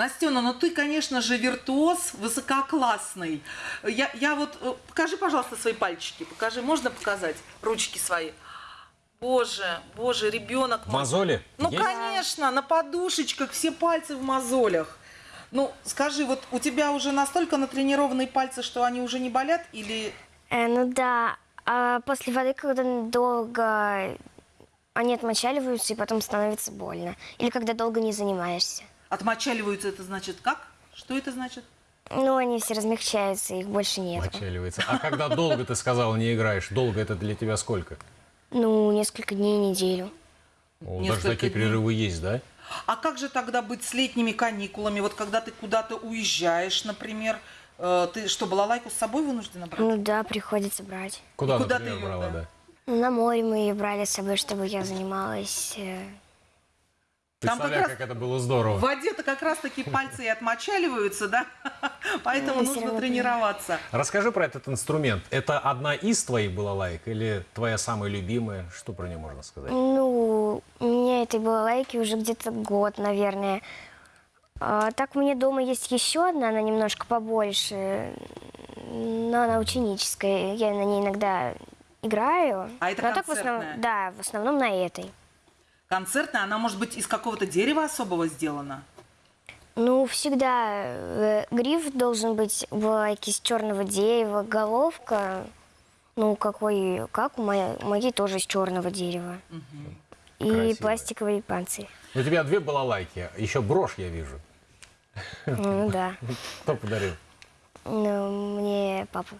Настена, ну ты, конечно же, виртуоз высококлассный. Я, я вот... э, Покажи, пожалуйста, свои пальчики. Покажи, можно показать? Ручки свои. Боже, боже, ребенок. В мозоли Ну, есть? конечно, на подушечках, все пальцы в мозолях. Ну, скажи, вот у тебя уже настолько натренированные пальцы, что они уже не болят? Или Э, ну да, а после воды, когда долго они отмочаливаются, и потом становится больно. Или когда долго не занимаешься. Отмочаливаются, это значит как? Что это значит? Ну, они все размягчаются, их больше нет. Мочаливается. А когда долго, ты сказала, не играешь, долго это для тебя сколько? Ну, несколько дней, неделю. О, Несколько даже такие дней. перерывы есть, да? А как же тогда быть с летними каникулами? Вот когда ты куда-то уезжаешь, например, э, ты что, балалайку с собой вынуждена брать? Ну да, приходится брать. Куда, И куда например, ты её, брала, да? да? Ну, на море мы ее брали с собой, чтобы я занималась. Там как Представляю, раз- как это было здорово. В воде-то как раз-таки пальцы и отмочаливаются, да? Поэтому Ну, нужно тренироваться. Расскажи про этот инструмент. Это одна из твоих балалайк или твоя самая любимая? Что про нее можно сказать? Ну, у меня этой балалайки уже где-то год, наверное. А, так у меня дома есть еще одна, она немножко побольше, но она ученическая. Я на ней иногда играю. А это но так в основном, да, в основном на этой. Концертная, она может быть из какого-то дерева особого сделана? Ну, всегда э, гриф должен быть у балалайки из черного дерева, головка, ну, какой, как у моей, моей тоже из черного дерева. И Красивая. пластиковый панцирь. У тебя две балалайки, еще брошь я вижу. Ну, да. Кто подарил? Ну, мне папа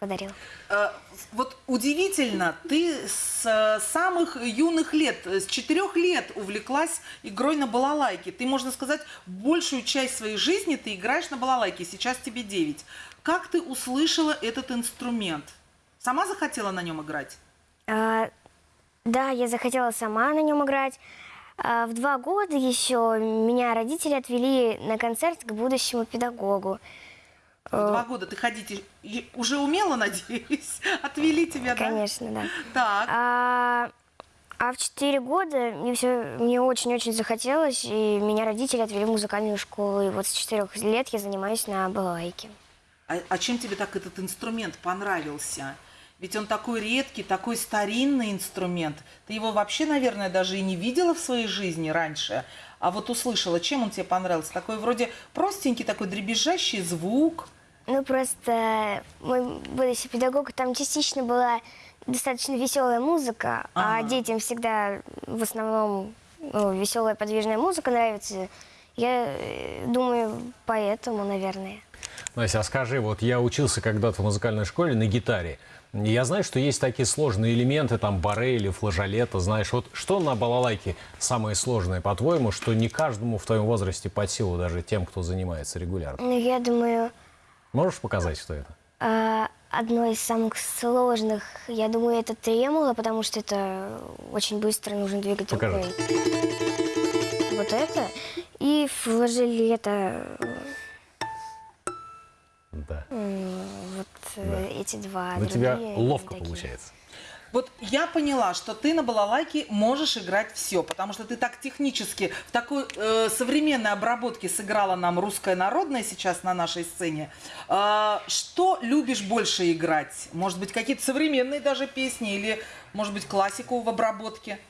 подарил. Э, Вот удивительно, ты с самых юных лет, э, с четырех лет увлеклась игрой на балалайке. Ты, можно сказать, большую часть своей жизни ты играешь на балалайке, сейчас тебе 9. Как ты услышала этот инструмент? Сама захотела на нем играть? А, да, я захотела сама на нем играть. А, в два года еще меня родители отвели на концерт к будущему педагогу. В два года ты ходить уже умела, надеюсь? Отвели тебя, да? Конечно, да. Так. А, а в четыре года мне, все, мне очень-очень захотелось, и меня родители отвели в музыкальную школу. И вот с четырех лет я занимаюсь на балалайке. А, а чем тебе так этот инструмент понравился? Ведь он такой редкий, такой старинный инструмент. Ты его вообще, наверное, даже и не видела в своей жизни раньше. А вот услышала, чем он тебе понравился? Такой вроде простенький, такой дребезжащий звук. Ну, просто мой будущий педагог, там частично была достаточно веселая музыка, а Ага. детям всегда в основном веселая подвижная музыка нравится. Я э, думаю, поэтому, наверное. Настя, а скажи, вот я учился когда-то в музыкальной школе на гитаре. Я знаю, что есть такие сложные элементы, там баре или флажолета, знаешь. Вот что на балалайке самое сложное, по-твоему, что не каждому в твоем возрасте под силу, даже тем, кто занимается регулярно? Ну, я думаю, Можешь показать, что это? а, одно из самых сложных, я думаю, это тремоло, потому что это очень быстро нужно двигать Покажи. рукой. Вот это. И флажолета, Да. вот э, эти два. У тебя ловко такие. получается. Вот я поняла, что ты на балалайке можешь играть все, потому что ты так технически в такой э, современной обработке сыграла нам русское народное сейчас на нашей сцене. А, что любишь больше играть? Может быть, какие-то современные даже песни или, может быть, классику в обработке?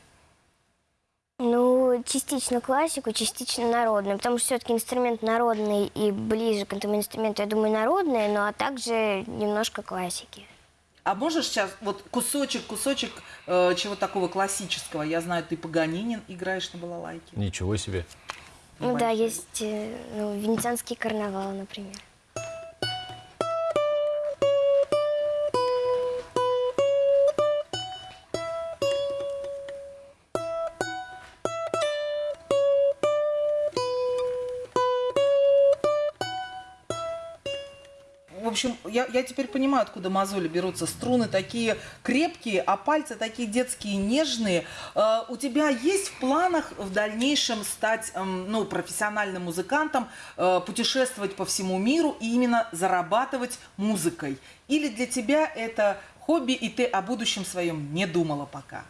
Ну, частично классику, частично народную, потому что все-таки инструмент народный и ближе к этому инструменту, я думаю, народный, но а также немножко классики. А можешь сейчас вот кусочек, кусочек э, чего такого классического? Я знаю, ты Паганинин играешь на балалайке. Ничего себе. Ну да, Большой. есть э, ну, венецианский карнавал, например. Общем, я, я теперь понимаю, откуда мозоли берутся. Струны такие крепкие, а пальцы такие детские, нежные. Э, у тебя есть в планах в дальнейшем стать эм, ну, профессиональным музыкантом, э, путешествовать по всему миру и именно зарабатывать музыкой? Или для тебя это хобби, и ты о будущем своем не думала пока?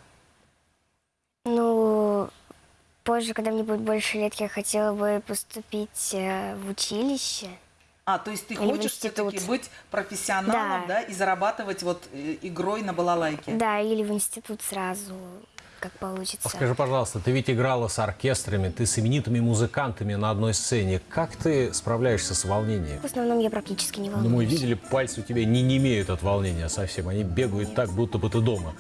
Ну, позже, когда мне будет больше лет, я хотела бы поступить э, в училище. А, то есть ты хочешь все-таки быть профессионалом, да. Да. и зарабатывать вот э, игрой на балалайке? Да, или в институт сразу, как получится. А Скажи, пожалуйста, ты ведь играла с оркестрами, ты с именитыми музыкантами на одной сцене. Как ты справляешься с волнением? В основном я практически не Ну, волнуюсь. мы видели, пальцы у тебя не немеют от волнения совсем. Они бегают так, будто бы ты дома.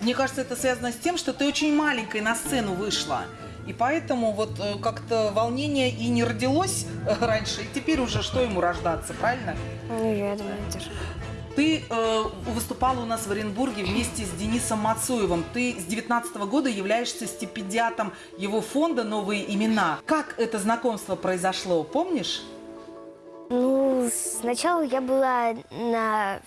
Мне кажется, это связано с тем, что ты очень маленькой на сцену вышла. И поэтому вот э, как-то волнение и не родилось э, раньше, и теперь уже что ему рождаться, правильно? Ну, я думаю, тоже. Ты э, выступала у нас в Оренбурге вместе с Денисом Мацуевым. Ты с 19 года являешься стипендиатом его фонда «Новые имена». Как это знакомство произошло, помнишь? Ну, сначала я была на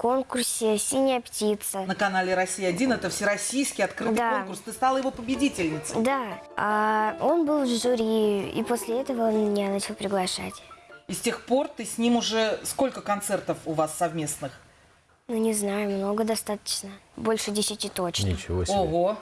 конкурсе «Синяя птица». На канале «Россия-1» это всероссийский открытый Да. конкурс. Ты стала его победительницей. Да, а он был в жюри, и после этого он меня начал приглашать. И с тех пор ты с ним уже... Сколько концертов у вас совместных? Ну, не знаю, много достаточно. Больше десяти точно. Ничего себе. Ого!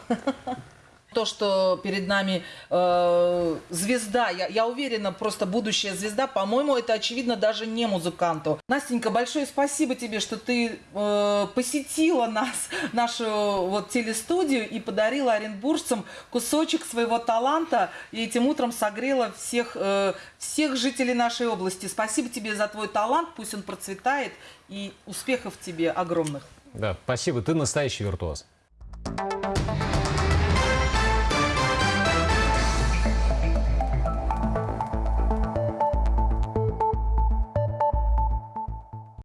То, что перед нами э, звезда, я, я уверена, просто будущая звезда, по-моему, это очевидно даже не музыканту. Настенька, большое спасибо тебе, что ты э, посетила нас, нашу вот телестудию и подарила оренбуржцам кусочек своего таланта и этим утром согрела всех, э, всех жителей нашей области. Спасибо тебе за твой талант, пусть он процветает и успехов тебе огромных. Да, спасибо, ты настоящий виртуоз.